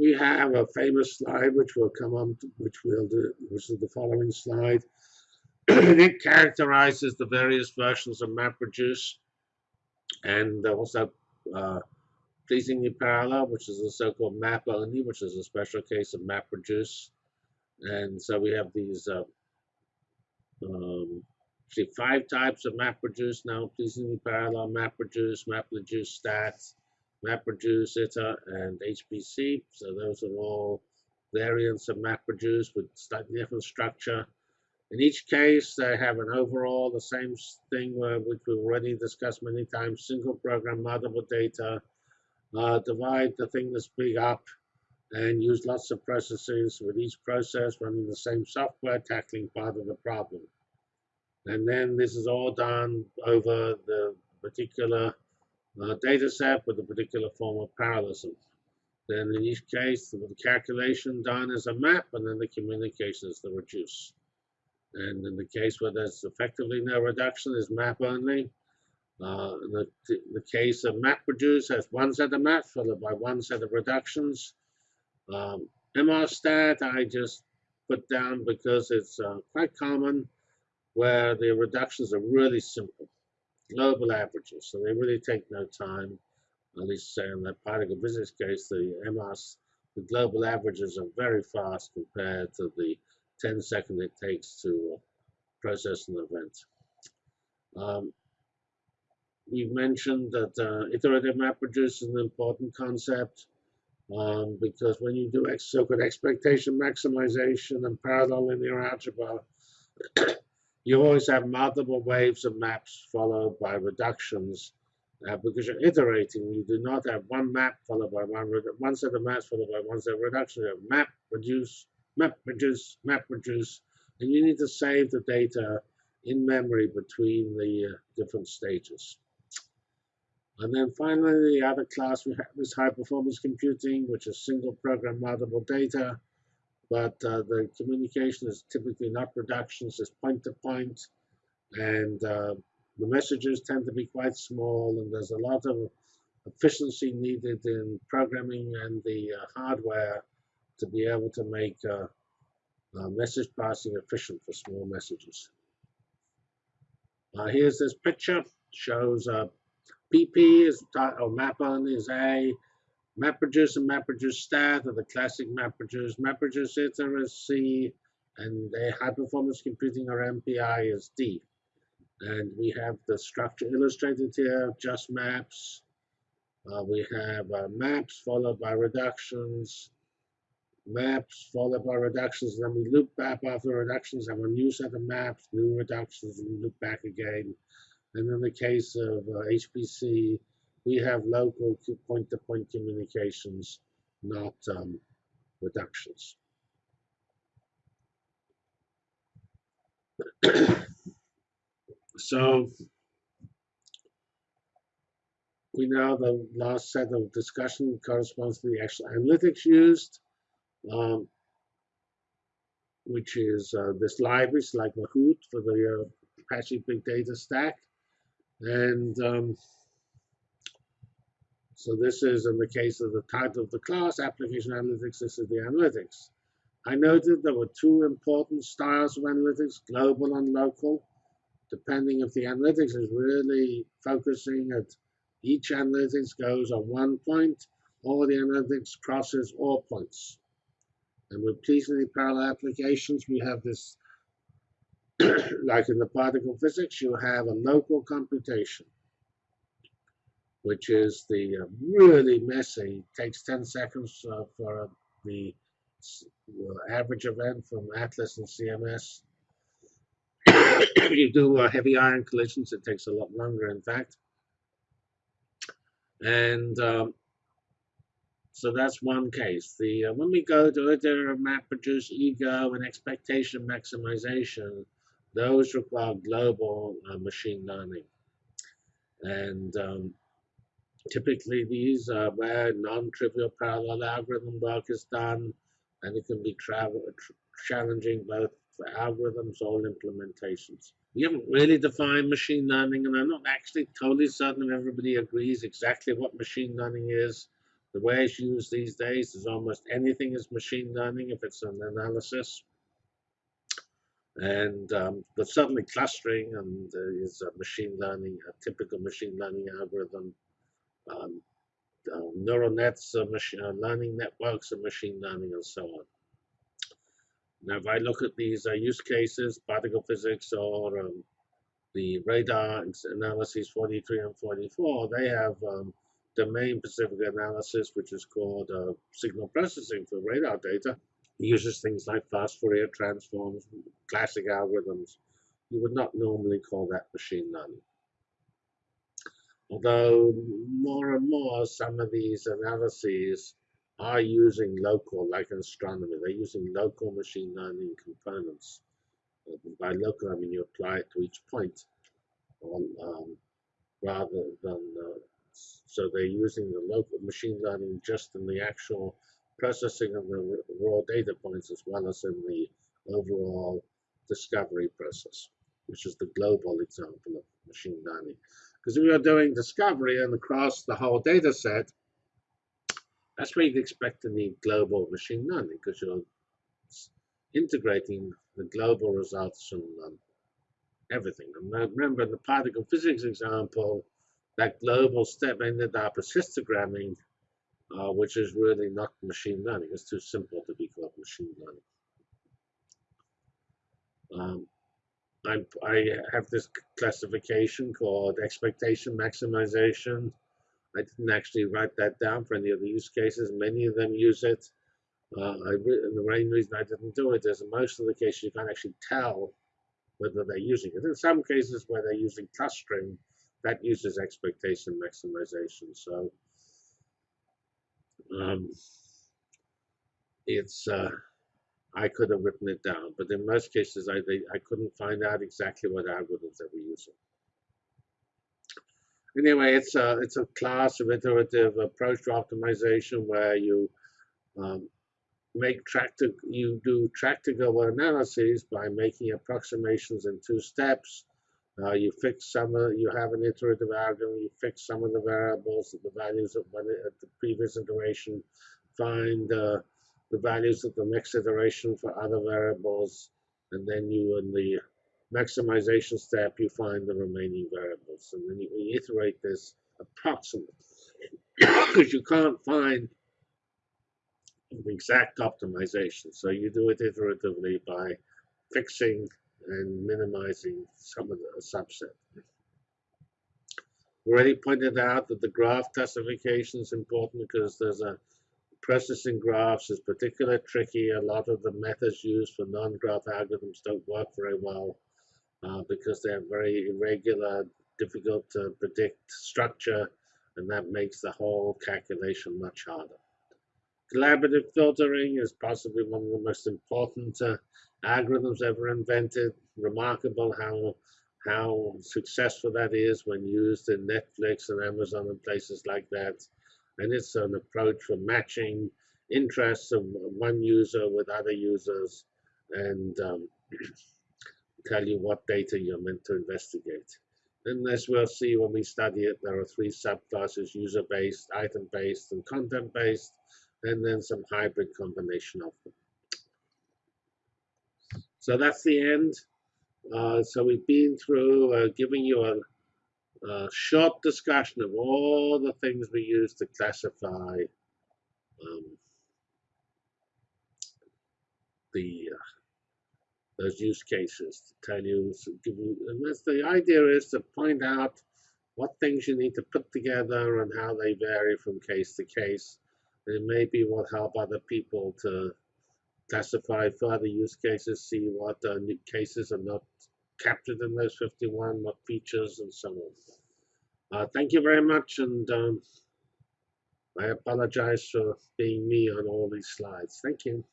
we have a famous slide which will come on, to, which we'll do, which is the following slide. it characterizes the various versions of MapReduce and also uh, pleasingly parallel, which is the so-called map only, which is a special case of MapReduce. And so we have these uh, um, see five types of MapReduce now, pleasingly parallel, MapReduce, MapReduce stats, MapReduce, ITA, and HPC. So those are all variants of MapReduce with slightly different structure. In each case, they have an overall, the same thing which we've already discussed many times, single program, multiple data, uh, divide the thing that's big up and use lots of processes with each process running the same software, tackling part of the problem. And then this is all done over the particular uh, data set with a particular form of parallelism. Then in each case, the calculation done is a map, and then the communication is the reduce. And in the case where there's effectively no reduction, is map only. Uh, the, the case of map reduce has one set of maps followed by one set of reductions. Um, MRStat I just put down because it's uh, quite common where the reductions are really simple, global averages. So they really take no time, at least say in that particle business case, the MRS, the global averages are very fast compared to the 10 seconds it takes to process an event. Um, we've mentioned that uh, iterative MapReduce is an important concept um, because when you do so-called expectation maximization and parallel linear algebra, you always have multiple waves of maps followed by reductions uh, because you're iterating. You do not have one map followed by one, one set of maps followed by one set of reductions. You have map, reduce, map, reduce, map, reduce, and you need to save the data in memory between the uh, different stages. And then finally, the other class we have is high performance computing, which is single program multiple data but uh, the communication is typically not reductions, it's point to point, and uh, the messages tend to be quite small, and there's a lot of efficiency needed in programming and the uh, hardware to be able to make uh, uh, message passing efficient for small messages. Uh, here's this picture, shows PP is or map on is A, MapReduce and MapReduce Stat are the classic MapReduce. MapReduce ITA is C, and high performance computing or MPI is D. And we have the structure illustrated here, just maps. Uh, we have uh, maps followed by reductions, maps followed by reductions, then we loop back after reductions, have a new set of maps, new reductions, and loop back again. And in the case of uh, HPC, we have local point-to-point -point communications, not um, reductions. so we know the last set of discussion corresponds to the actual analytics used, um, which is uh, this library, like Mahout for the uh, Apache Big Data Stack. And um, so this is in the case of the title of the class, Application Analytics, this is the analytics. I noted there were two important styles of analytics, global and local, depending if the analytics is really focusing at each analytics goes on one point, or the analytics crosses all points. And with pleasingly parallel applications, we have this, like in the particle physics, you have a local computation which is the uh, really messy, takes 10 seconds uh, for the uh, average event from Atlas and CMS. if you do heavy ion collisions, it takes a lot longer, in fact. And um, so that's one case. The uh, When we go to iterative MapReduce ego and expectation maximization, those require global uh, machine learning. And um, Typically, these are where non-trivial parallel algorithm work is done, and it can be challenging both for algorithms or implementations. We haven't really defined machine learning, and I'm not actually totally certain if everybody agrees exactly what machine learning is. The way it's used these days is almost anything is machine learning if it's an analysis. And um, but certainly clustering and uh, is a machine learning, a typical machine learning algorithm. Um, uh, neural nets, uh, machine uh, learning networks, and machine learning, and so on. Now, if I look at these uh, use cases, particle physics or um, the radar analyses 43 and 44, they have um, domain-specific analysis, which is called uh, signal processing for radar data. It uses things like fast Fourier transforms, classic algorithms. You would not normally call that machine learning. Although more and more, some of these analyses are using local, like in astronomy, they're using local machine learning components. Uh, by local, I mean you apply it to each point, um, rather than uh, so they're using the local machine learning just in the actual processing of the raw data points as well as in the overall discovery process, which is the global example of machine learning. Because if you're doing discovery and across the whole data set, that's where you'd expect to need global machine learning because you're integrating the global results from um, everything. And remember, in the particle physics example, that global step ended up as histogramming, uh, which is really not machine learning. It's too simple to be called machine learning. Um, I, I have this classification called expectation maximization. I didn't actually write that down for any of the use cases. Many of them use it. Uh, I, the main reason I didn't do it is in most of the cases you can't actually tell whether they're using it. In some cases where they're using clustering, that uses expectation maximization. So um, it's uh, I could have written it down, but in most cases I they, I couldn't find out exactly what algorithms they were using anyway, it's a it's a class of iterative approach to optimization where you um, make tractor you do tractable analyses by making approximations in two steps. Uh, you fix some of you have an iterative algorithm. You fix some of the variables the values of one at the previous iteration. Find uh, the values of the next iteration for other variables, and then you in the maximization step, you find the remaining variables. And then you iterate this approximately because you can't find the exact optimization. So you do it iteratively by fixing and minimizing some of the subset. Already pointed out that the graph classification is important because there's a processing graphs is particularly tricky. A lot of the methods used for non-graph algorithms don't work very well uh, because they're very irregular, difficult to predict structure, and that makes the whole calculation much harder. Collaborative filtering is possibly one of the most important uh, algorithms ever invented. Remarkable how how successful that is when used in Netflix and Amazon and places like that. And it's an approach for matching interests of one user with other users and um, tell you what data you're meant to investigate. And as we'll see when we study it, there are three subclasses, user-based, item-based, and content-based, and then some hybrid combination of them. So that's the end. Uh, so we've been through uh, giving you a, a, short discussion of all the things we use to classify um, the uh, those use cases to tell you, so give you, and that's the idea is to point out what things you need to put together and how they vary from case to case. And it maybe will help other people to classify further use cases, see what uh, cases are not captured in those 51, what features, and so on. Uh, thank you very much, and um, I apologize for being me on all these slides. Thank you.